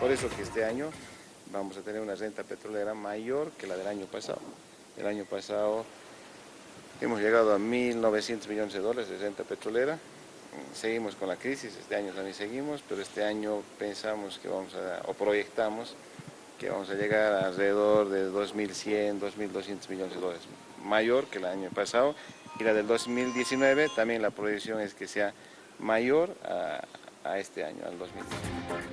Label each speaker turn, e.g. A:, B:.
A: Por eso que este año vamos a tener una renta petrolera mayor que la del año pasado. El año pasado hemos llegado a 1.900 millones de dólares de renta petrolera, seguimos con la crisis, este año también seguimos, pero este año pensamos que vamos a, o proyectamos que vamos a llegar a alrededor de 2.100, 2.200 millones de dólares, mayor que el año pasado, y la del 2019 también la proyección es que sea mayor a, a este año, al 2019.